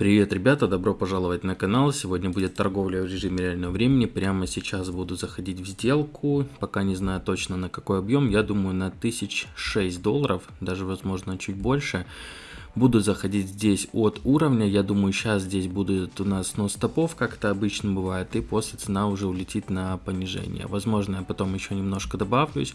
Привет, ребята, добро пожаловать на канал. Сегодня будет торговля в режиме реального времени. Прямо сейчас буду заходить в сделку. Пока не знаю точно на какой объем. Я думаю на 1006 долларов, даже возможно чуть больше. Буду заходить здесь от уровня. Я думаю, сейчас здесь будет у нас снос стопов, как это обычно бывает. И после цена уже улетит на понижение. Возможно, я потом еще немножко добавлюсь.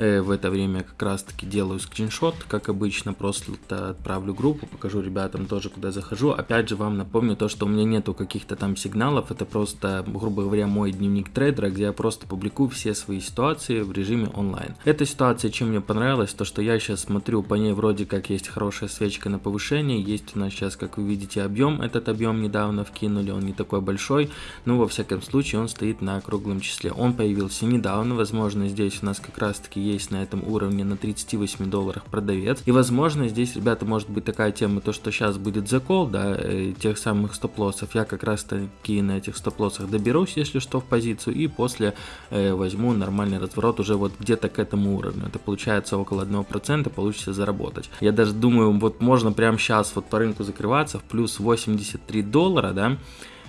Э, в это время как раз таки делаю скриншот, как обычно. Просто отправлю группу, покажу ребятам тоже, куда захожу. Опять же, вам напомню то, что у меня нету каких-то там сигналов. Это просто, грубо говоря, мой дневник трейдера, где я просто публикую все свои ситуации в режиме онлайн. Эта ситуация, чем мне понравилась, то что я сейчас смотрю, по ней вроде как есть хорошая свечка на повышение. Есть у нас сейчас, как вы видите, объем. Этот объем недавно вкинули, он не такой большой, но во всяком случае он стоит на круглом числе. Он появился недавно, возможно здесь у нас как раз таки есть на этом уровне на 38 долларах продавец. И возможно здесь, ребята, может быть такая тема, то что сейчас будет закол, да, э, тех самых стоп-лоссов. Я как раз таки на этих стоп-лоссах доберусь, если что, в позицию, и после э, возьму нормальный разворот уже вот где-то к этому уровню. Это получается около 1% получится заработать. Я даже думаю, вот можно прямо сейчас вот по рынку закрываться в плюс 83 доллара, да,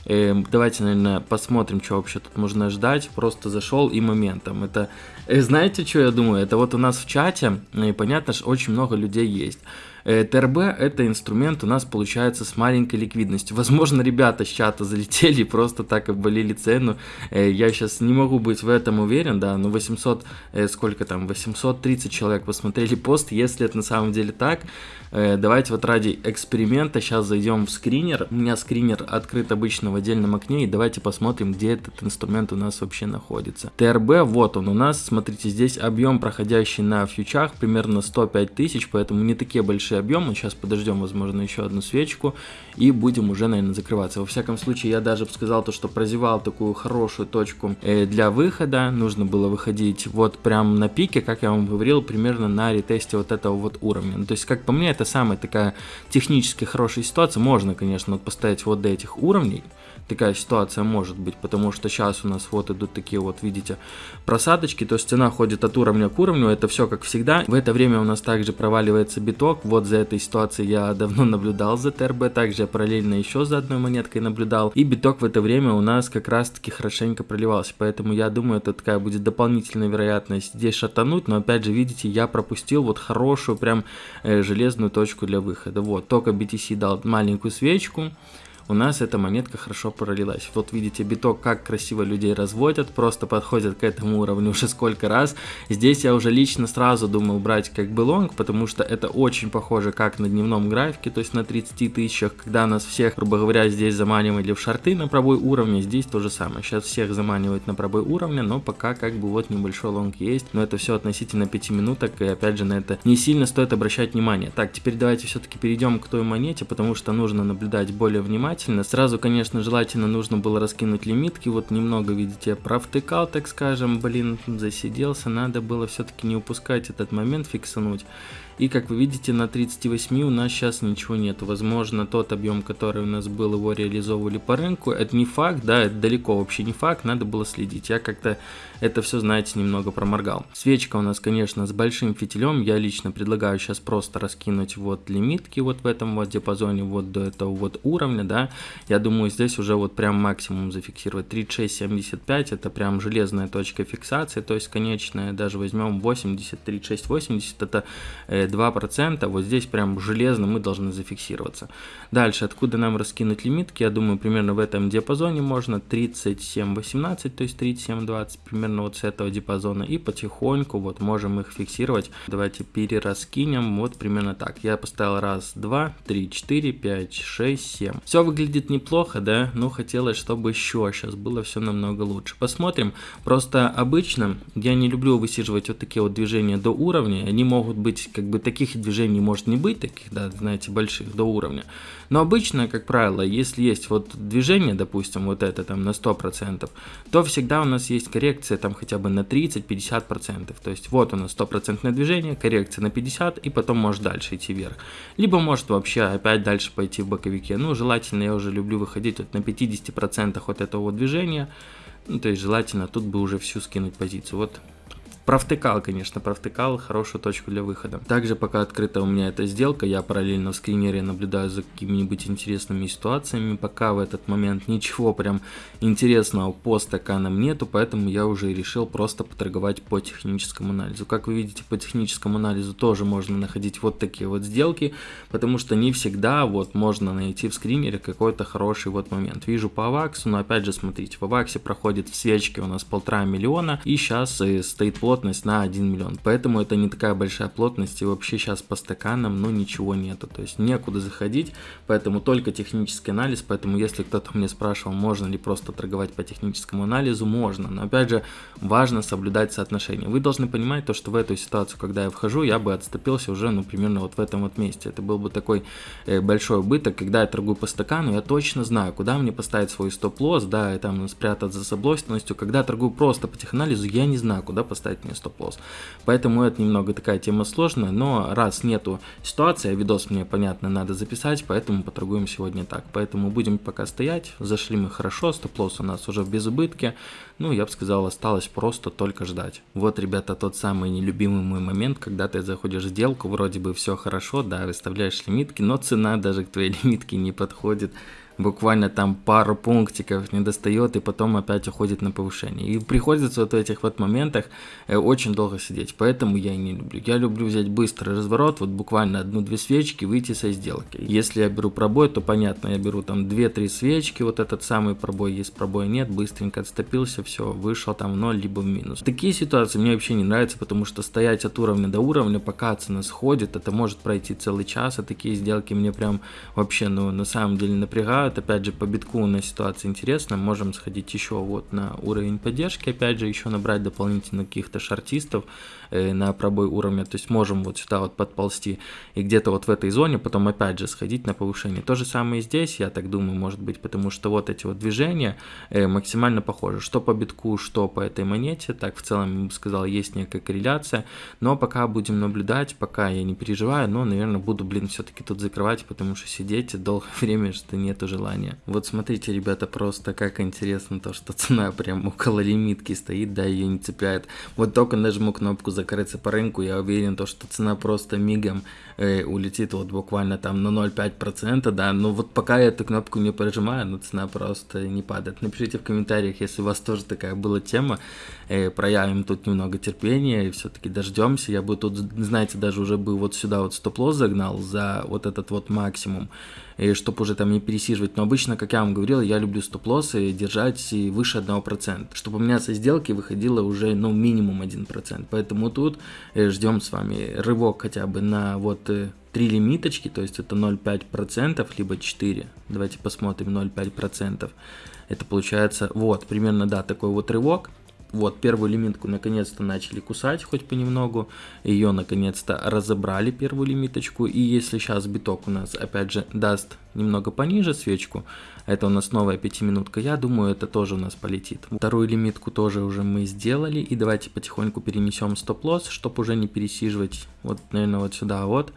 давайте, наверное, посмотрим, что вообще тут можно ждать. Просто зашел и моментом. Это, э, знаете, что я думаю? Это вот у нас в чате, и понятно, что очень много людей есть. Э, ТРБ это инструмент у нас получается с маленькой ликвидностью. Возможно, ребята с чата залетели просто так обвалили цену. Э, я сейчас не могу быть в этом уверен, да, но 800, э, сколько там, 830 человек посмотрели пост. Если это на самом деле так, давайте вот ради эксперимента сейчас зайдем в скринер. У меня скринер открыт обычно в отдельном окне, и давайте посмотрим, где этот инструмент у нас вообще находится. ТРБ, вот он у нас, смотрите, здесь объем, проходящий на фьючах, примерно 105 тысяч, поэтому не такие большие большие объемы. Сейчас подождем, возможно, еще одну свечку и будем уже, наверное, закрываться. Во всяком случае, я даже бы сказал то, что прозевал такую хорошую точку э, для выхода. Нужно было выходить вот прям на пике, как я вам говорил, примерно на ретесте вот этого вот уровня. Ну, то есть, как по мне, это самая такая технически хорошая ситуация. Можно, конечно, поставить вот до этих уровней, такая ситуация может быть, потому что сейчас у нас вот идут такие вот, видите, просадочки, то есть цена ходит от уровня к уровню, это все как всегда. В это время у нас также проваливается биток, вот за этой ситуацией я давно наблюдал за ТРБ, также я параллельно еще за одной монеткой наблюдал, и биток в это время у нас как раз таки хорошенько проливался, поэтому я думаю, это такая будет дополнительная вероятность здесь шатануть, но опять же, видите, я пропустил вот хорошую прям э, железную точку для выхода, вот, только BTC дал маленькую свечку, у нас эта монетка хорошо пролилась. Вот видите биток, как красиво людей разводят, просто подходят к этому уровню уже сколько раз. Здесь я уже лично сразу думал брать как бы лонг, потому что это очень похоже как на дневном графике, то есть на 30 тысячах, когда нас всех, грубо говоря, здесь заманивали в шорты на пробой уровня, здесь то же самое. Сейчас всех заманивают на пробой уровня, но пока как бы вот небольшой лонг есть, но это все относительно 5 минуток, и опять же на это не сильно стоит обращать внимание. Так, теперь давайте все-таки перейдем к той монете, потому что нужно наблюдать более внимательно внимательно. Сразу, конечно, желательно нужно было раскинуть лимитки. Вот немного, видите, провтыкал, так скажем. Блин, засиделся. Надо было все-таки не упускать этот момент, фиксануть. И как вы видите, на 38 у нас сейчас ничего нет. Возможно, тот объем, который у нас был, его реализовывали по рынку. Это не факт, да, это далеко вообще не факт, надо было следить. Я как-то это все, знаете, немного проморгал. Свечка у нас, конечно, с большим фитилем. Я лично предлагаю сейчас просто раскинуть вот лимитки вот в этом вот диапазоне, вот до этого вот уровня, да. Я думаю, здесь уже вот прям максимум зафиксировать. 36.75 это прям железная точка фиксации, то есть конечная, даже возьмем 80, 36, 80, это э, 2%, вот здесь прям железно мы должны зафиксироваться. Дальше, откуда нам раскинуть лимитки, я думаю, примерно в этом диапазоне можно 37.18, то есть 37.20, примерно вот с этого диапазона, и потихоньку вот можем их фиксировать. Давайте перераскинем, вот примерно так. Я поставил раз, два, три, четыре, пять, шесть, семь. Все выглядит неплохо, да, но хотелось, чтобы еще сейчас было все намного лучше. Посмотрим, просто обычно я не люблю высиживать вот такие вот движения до уровня, они могут быть как бы таких движений может не быть, таких, да, знаете, больших до уровня. Но обычно, как правило, если есть вот движение, допустим, вот это там на 100%, то всегда у нас есть коррекция там хотя бы на 30-50%. То есть вот у нас 100% движение, коррекция на 50% и потом может дальше идти вверх. Либо может вообще опять дальше пойти в боковике. Ну, желательно я уже люблю выходить вот на 50% от этого движения. Ну, то есть желательно тут бы уже всю скинуть позицию. Вот провтыкал, конечно, провтыкал хорошую точку для выхода. Также пока открыта у меня эта сделка, я параллельно в скринере наблюдаю за какими-нибудь интересными ситуациями. Пока в этот момент ничего прям интересного по стаканам нету, поэтому я уже решил просто поторговать по техническому анализу. Как вы видите, по техническому анализу тоже можно находить вот такие вот сделки, потому что не всегда вот можно найти в скринере какой-то хороший вот момент. Вижу по аваксу, но опять же смотрите, в аваксе проходит в свечке у нас полтора миллиона, и сейчас э, стоит плотность на 1 миллион. Поэтому это не такая большая плотность, и вообще сейчас по стаканам, ну ничего нету, то есть некуда заходить, поэтому только технический анализ, поэтому если кто-то мне спрашивал, можно ли просто торговать по техническому анализу, можно, но опять же важно соблюдать соотношение. Вы должны понимать то, что в эту ситуацию, когда я вхожу, я бы отступился уже, ну, примерно вот в этом вот месте. Это был бы такой э, большой убыток, когда я торгую по стакану, я точно знаю, куда мне поставить свой стоп-лосс, да, и там спрятать за соблосненностью. Когда торгую просто по теханализу, я не знаю, куда поставить мне стоп-лосс. Поэтому это немного такая тема сложная, но раз нету ситуации, а видос мне, понятно, надо записать, поэтому поторгуем сегодня так. Поэтому будем пока стоять, зашли мы хорошо, стоп-лосс у нас уже в безубытке, ну, я бы сказал, осталось просто только ждать. Вот, ребята, тот самый нелюбимый мой момент, когда ты заходишь в сделку, вроде бы все хорошо, да, выставляешь лимитки, но цена даже к твоей лимитке не подходит буквально там пару пунктиков не достает и потом опять уходит на повышение. И приходится вот в этих вот моментах э, очень долго сидеть, поэтому я и не люблю. Я люблю взять быстрый разворот, вот буквально одну-две свечки, выйти со сделки. Если я беру пробой, то понятно, я беру там 2-3 свечки, вот этот самый пробой, есть пробой нет, быстренько отступился, все, вышел там в 0, либо в минус. Такие ситуации мне вообще не нравятся, потому что стоять от уровня до уровня, пока цена сходит, это может пройти целый час, а такие сделки мне прям вообще, ну, на самом деле напрягают, вот опять же по битку у нас ситуация интересная, можем сходить еще вот на уровень поддержки, опять же еще набрать дополнительно каких-то шартистов э, на пробой уровня, то есть можем вот сюда вот подползти и где-то вот в этой зоне потом опять же сходить на повышение. То же самое и здесь, я так думаю, может быть, потому что вот эти вот движения э, максимально похожи, что по битку, что по этой монете, так в целом, я бы сказал, есть некая корреляция, но пока будем наблюдать, пока я не переживаю, но, наверное, буду, блин, все-таки тут закрывать, потому что сидеть долгое время, что нет уже желание. Вот смотрите, ребята, просто как интересно то, что цена прям около лимитки стоит, да, ее не цепляет. Вот только нажму кнопку закрыться по рынку, я уверен, то, что цена просто мигом э, улетит вот буквально там на 0,5%, да, но вот пока я эту кнопку не прожимаю, но цена просто не падает. Напишите в комментариях, если у вас тоже такая была тема, э, проявим тут немного терпения и все-таки дождемся. Я бы тут, знаете, даже уже бы вот сюда вот стоп-лосс загнал за вот этот вот максимум, и чтобы уже там не пересиживать. Но обычно, как я вам говорил, я люблю стоп-лоссы держать выше 1%, чтобы у меня со сделки выходило уже, ну, минимум 1%. Поэтому тут э, ждем с вами рывок хотя бы на вот 3 э, лимиточки, то есть это 0,5%, либо 4. Давайте посмотрим 0,5%. Это получается, вот, примерно, да, такой вот рывок. Вот, первую лимитку наконец-то начали кусать, хоть понемногу. Ее наконец-то разобрали, первую лимиточку. И если сейчас биток у нас, опять же, даст немного пониже свечку, это у нас новая пятиминутка, я думаю, это тоже у нас полетит. Вторую лимитку тоже уже мы сделали. И давайте потихоньку перенесем стоп-лосс, чтобы уже не пересиживать. Вот, наверное, вот сюда вот.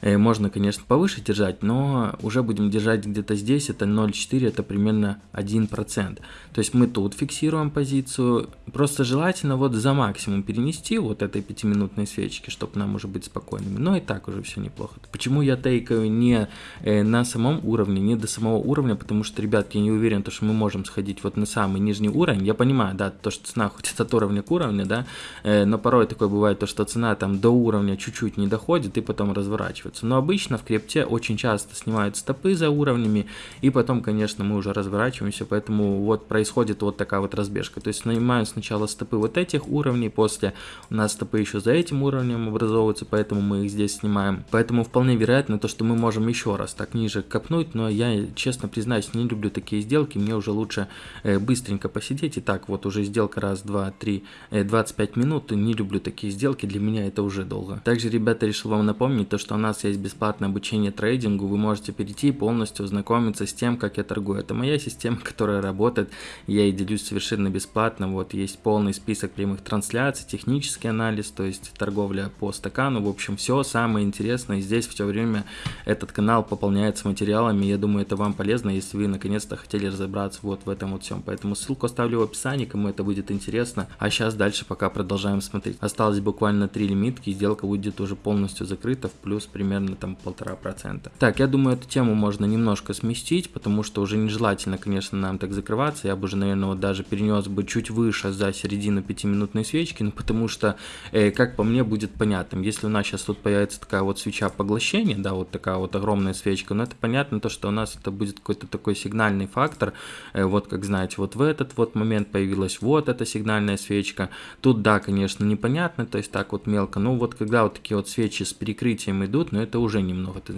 Э, можно, конечно, повыше держать, но уже будем держать где-то здесь, это 0,4, это примерно 1%. То есть мы тут фиксируем позицию, просто желательно вот за максимум перенести вот этой пятиминутной свечки, чтобы нам уже быть спокойными. Но и так уже все неплохо. Почему я тейкаю не э, на самом уровне, не до самого уровня, потому что, ребят, я не уверен, то, что мы можем сходить вот на самый нижний уровень. Я понимаю, да, то, что цена хоть от уровня к уровню, да, э, но порой такое бывает, то, что цена там до уровня чуть-чуть не доходит и потом разворачивается разворачиваться. Но обычно в крипте очень часто снимают стопы за уровнями, и потом, конечно, мы уже разворачиваемся, поэтому вот происходит вот такая вот разбежка. То есть снимаем сначала стопы вот этих уровней, после у нас стопы еще за этим уровнем образовываются, поэтому мы их здесь снимаем. Поэтому вполне вероятно то, что мы можем еще раз так ниже копнуть, но я, честно признаюсь, не люблю такие сделки, мне уже лучше э, быстренько посидеть. И так вот уже сделка раз, два, три, э, 25 минут, не люблю такие сделки, для меня это уже долго. Также, ребята, решил вам напомнить то, что у нас вас есть бесплатное обучение трейдингу, вы можете перейти и полностью ознакомиться с тем, как я торгую. Это моя система, которая работает, я и делюсь совершенно бесплатно. Вот есть полный список прямых трансляций, технический анализ, то есть торговля по стакану. В общем, все самое интересное. Здесь все время этот канал пополняется материалами. Я думаю, это вам полезно, если вы наконец-то хотели разобраться вот в этом вот всем. Поэтому ссылку оставлю в описании, кому это будет интересно. А сейчас дальше пока продолжаем смотреть. Осталось буквально три лимитки, сделка будет уже полностью закрыта в плюс примерно там полтора процента. Так, я думаю, эту тему можно немножко сместить, потому что уже нежелательно, конечно, нам так закрываться. Я бы уже, наверное, вот даже перенес бы чуть выше за середину пятиминутной свечки, ну потому что, э, как по мне, будет понятным. Если у нас сейчас тут появится такая вот свеча поглощения, да, вот такая вот огромная свечка, но это понятно то, что у нас это будет какой-то такой сигнальный фактор, э, вот как знаете, вот в этот вот момент появилась вот эта сигнальная свечка, тут да, конечно, непонятно, то есть так вот мелко, но вот когда вот такие вот свечи с перекрытием идут, но это уже немного, ты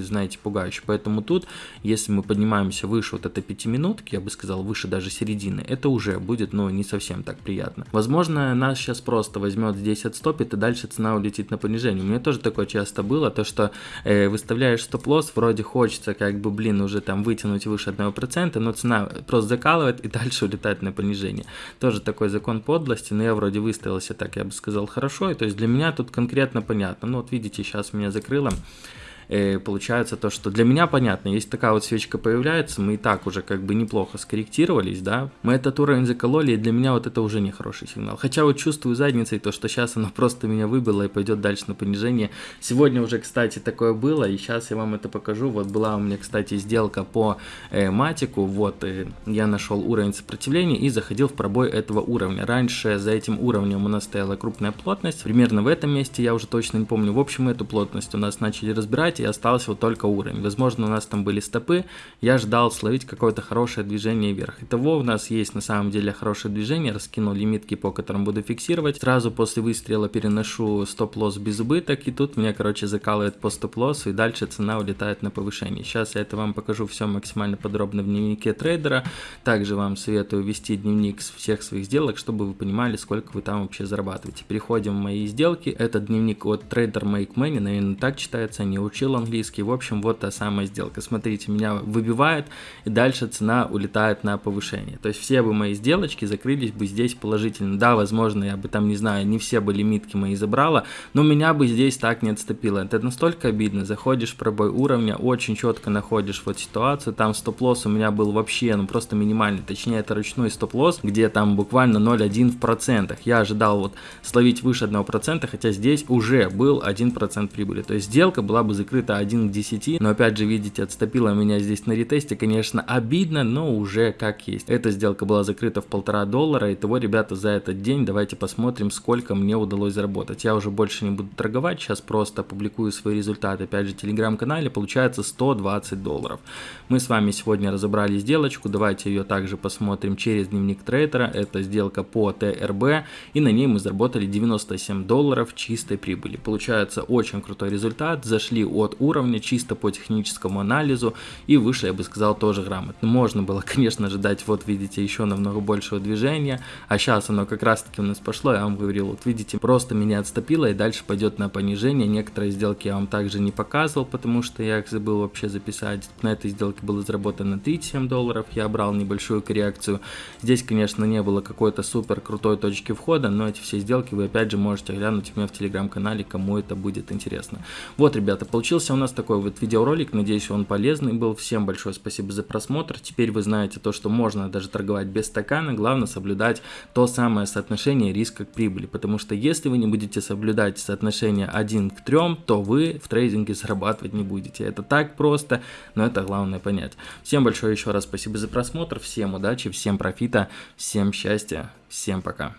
знаете, пугающе, поэтому тут, если мы поднимаемся выше вот этой пятиминутки, я бы сказал, выше даже середины, это уже будет, ну, не совсем так приятно. Возможно, нас сейчас просто возьмет здесь отстопит, и дальше цена улетит на понижение. У меня тоже такое часто было, то что э, выставляешь стоп-лосс, вроде хочется как бы, блин, уже там вытянуть выше 1%, но цена просто закалывает и дальше улетает на понижение. Тоже такой закон подлости, но я вроде выставился так, я бы сказал, хорошо, и то есть для меня тут конкретно понятно. Ну вот видите, сейчас меня закрыло Э, получается то, что для меня понятно, если такая вот свечка появляется, мы и так уже как бы неплохо скорректировались, да, мы этот уровень закололи, и для меня вот это уже не хороший сигнал. Хотя вот чувствую задницей то, что сейчас оно просто меня выбило и пойдет дальше на понижение. Сегодня уже, кстати, такое было, и сейчас я вам это покажу. Вот была у меня, кстати, сделка по э, матику, вот э, я нашел уровень сопротивления и заходил в пробой этого уровня. Раньше за этим уровнем у нас стояла крупная плотность, примерно в этом месте, я уже точно не помню. В общем, эту плотность у нас начали разбирать, и остался вот только уровень. Возможно, у нас там были стопы, я ждал словить какое-то хорошее движение вверх. Итого у нас есть на самом деле хорошее движение, раскинул лимитки, по которым буду фиксировать. Сразу после выстрела переношу стоп-лосс без убыток, и тут меня, короче, закалывает по стоп-лоссу, и дальше цена улетает на повышение. Сейчас я это вам покажу все максимально подробно в дневнике трейдера. Также вам советую вести дневник всех своих сделок, чтобы вы понимали, сколько вы там вообще зарабатываете. Переходим в мои сделки. Это дневник от Trader Make Money, наверное, так читается, не учил учил английский. В общем, вот та самая сделка. Смотрите, меня выбивает, и дальше цена улетает на повышение. То есть все бы мои сделочки закрылись бы здесь положительно. Да, возможно, я бы там, не знаю, не все бы лимитки мои забрала, но меня бы здесь так не отступило. Это настолько обидно. Заходишь в пробой уровня, очень четко находишь вот ситуацию. Там стоп-лосс у меня был вообще, ну просто минимальный. Точнее, это ручной стоп-лосс, где там буквально 0,1 в процентах. Я ожидал вот словить выше 1%, хотя здесь уже был 1% прибыли. То есть сделка была бы закрыта открыто 1 к 10, но опять же, видите, отступила меня здесь на ретесте, конечно, обидно, но уже как есть. Эта сделка была закрыта в полтора доллара, и того, ребята, за этот день давайте посмотрим, сколько мне удалось заработать. Я уже больше не буду торговать, сейчас просто публикую свои результаты, опять же, телеграм-канале, получается 120 долларов. Мы с вами сегодня разобрали сделочку, давайте ее также посмотрим через дневник трейдера, это сделка по ТРБ, и на ней мы заработали 97 долларов чистой прибыли. Получается очень крутой результат, зашли от от уровня, чисто по техническому анализу, и вышли, я бы сказал, тоже грамотно. Можно было, конечно, ожидать, вот видите, еще намного большего движения, а сейчас оно как раз таки у нас пошло, я вам говорил, вот видите, просто меня отступило, и дальше пойдет на понижение. Некоторые сделки я вам также не показывал, потому что я их забыл вообще записать. На этой сделке было заработано 37 долларов, я брал небольшую коррекцию. Здесь, конечно, не было какой-то супер крутой точки входа, но эти все сделки вы опять же можете глянуть у меня в телеграм-канале, кому это будет интересно. Вот, ребята, получилось Получился у нас такой вот видеоролик, надеюсь он полезный был. Всем большое спасибо за просмотр. Теперь вы знаете то, что можно даже торговать без стакана, главное соблюдать то самое соотношение риска к прибыли. Потому что если вы не будете соблюдать соотношение 1 к 3, то вы в трейдинге зарабатывать не будете. Это так просто, но это главное понять. Всем большое еще раз спасибо за просмотр, всем удачи, всем профита, всем счастья, всем пока.